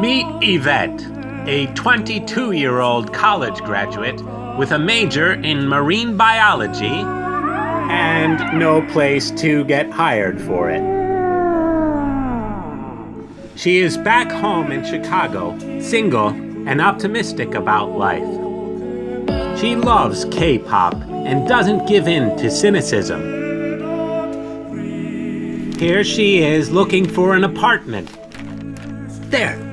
Meet Yvette, a 22 year old college graduate with a major in marine biology and no place to get hired for it. She is back home in Chicago, single and optimistic about life. She loves K pop and doesn't give in to cynicism. Here she is looking for an apartment. There!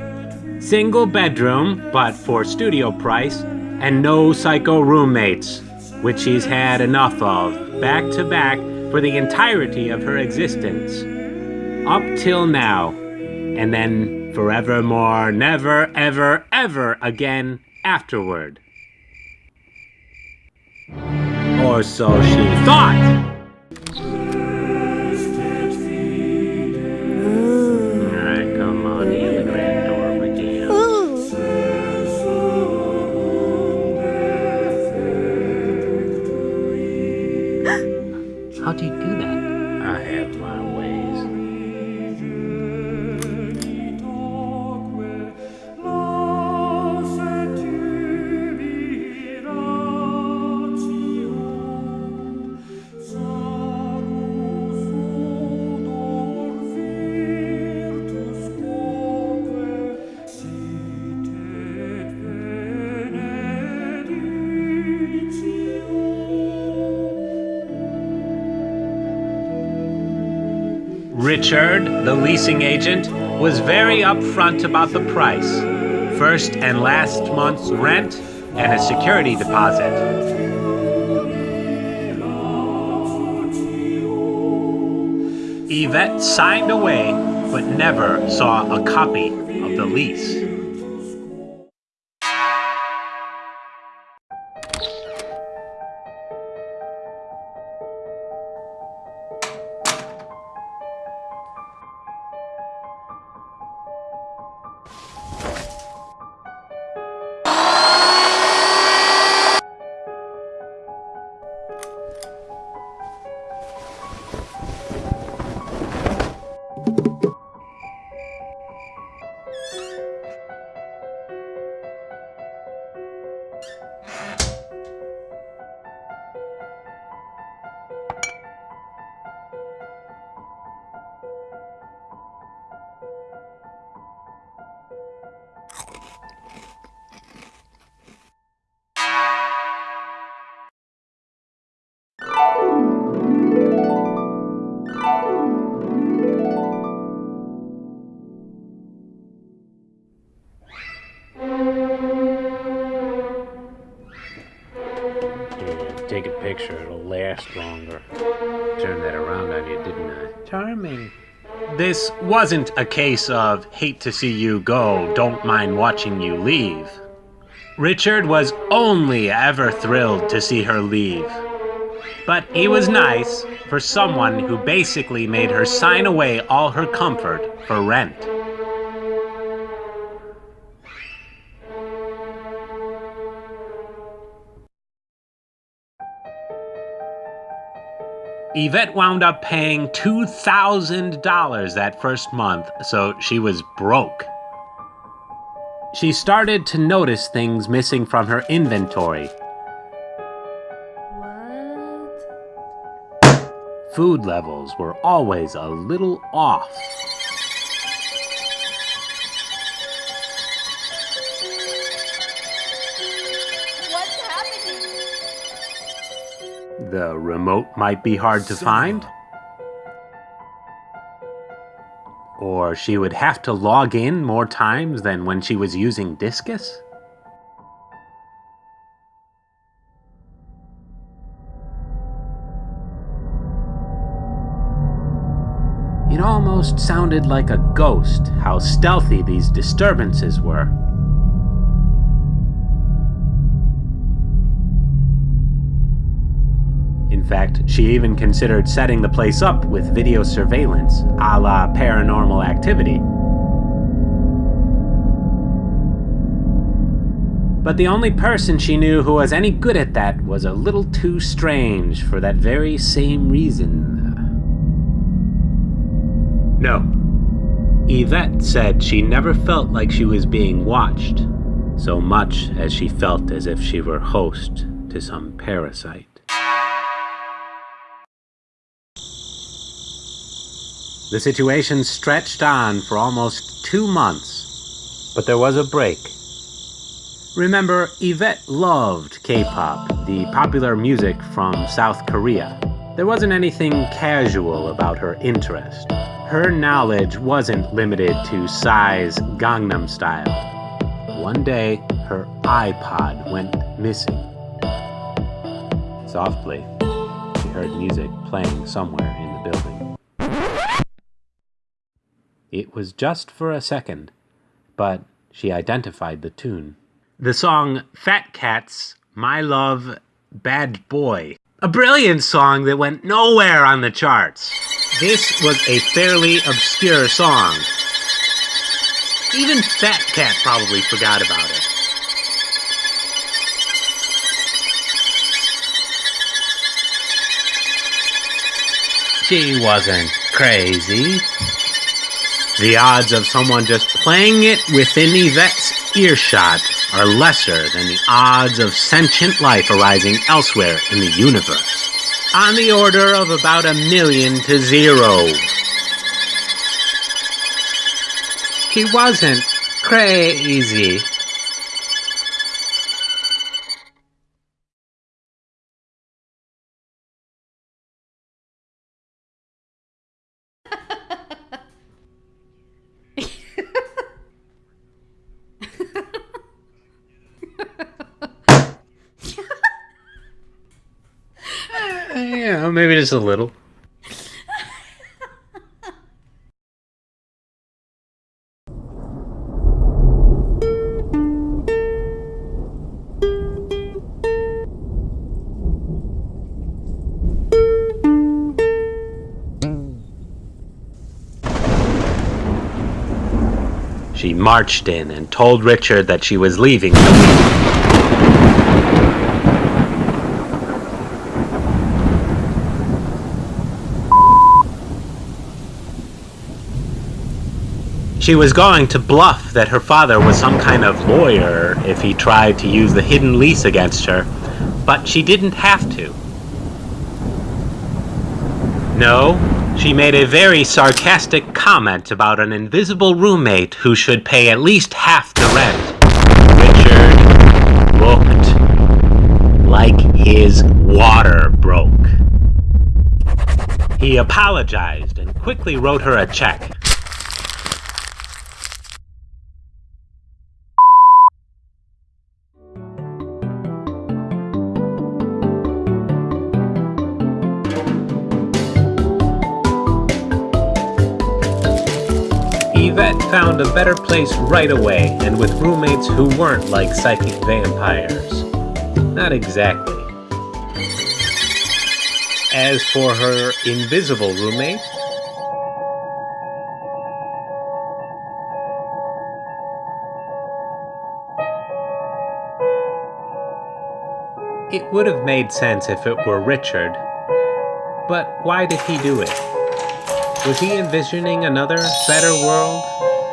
Single bedroom, but for studio price, and no psycho roommates, which she's had enough of, back to back, for the entirety of her existence. Up till now, and then forevermore, never, ever, ever again afterward. Or so she thought! Richard, the leasing agent, was very upfront about the price. First and last month's rent and a security deposit. Yvette signed away, but never saw a copy of the lease. Last longer. Turned that around on you, didn't I? Charming. This wasn't a case of hate to see you go, don't mind watching you leave. Richard was only ever thrilled to see her leave. But he was nice for someone who basically made her sign away all her comfort for rent. Yvette wound up paying $2,000 that first month, so she was broke. She started to notice things missing from her inventory. What? Food levels were always a little off. The remote might be hard to find. Or she would have to log in more times than when she was using Disqus. It almost sounded like a ghost how stealthy these disturbances were. Fact, she even considered setting the place up with video surveillance, a la paranormal activity. But the only person she knew who was any good at that was a little too strange for that very same reason. No. Yvette said she never felt like she was being watched so much as she felt as if she were host to some parasite. The situation stretched on for almost two months, but there was a break. Remember, Yvette loved K pop, the popular music from South Korea. There wasn't anything casual about her interest. Her knowledge wasn't limited to Psy's Gangnam Style. One day, her iPod went missing. Softly, she heard music playing somewhere It was just for a second, but she identified the tune. The song Fat Cats, My Love, Bad Boy. A brilliant song that went nowhere on the charts. This was a fairly obscure song. Even Fat Cat probably forgot about it. She wasn't crazy. The odds of someone just playing it within Yvette's earshot are lesser than the odds of sentient life arising elsewhere in the universe. On the order of about a million to zero. He wasn't crazy. Maybe just a little. She marched in and told Richard that she was leaving She was going to bluff that her father was some kind of lawyer if he tried to use the hidden lease against her, but she didn't have to. No, she made a very sarcastic comment about an invisible roommate who should pay at least half the rent. Richard looked like his water broke. He apologized and quickly wrote her a check. Found a better place right away and with roommates who weren't like psychic vampires. Not exactly. As for her invisible roommate, it would have made sense if it were Richard. But why did he do it? Was he envisioning another, better world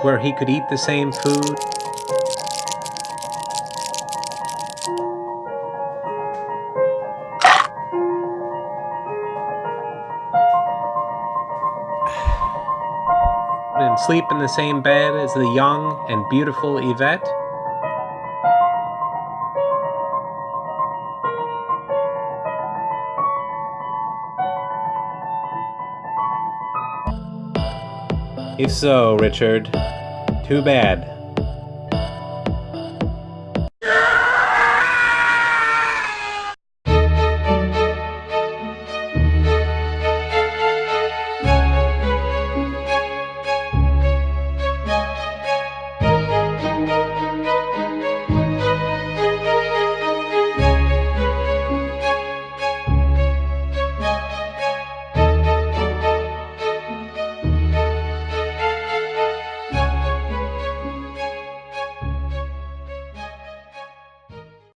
where he could eat the same food? And sleep in the same bed as the young and beautiful Yvette? If so, Richard, too bad.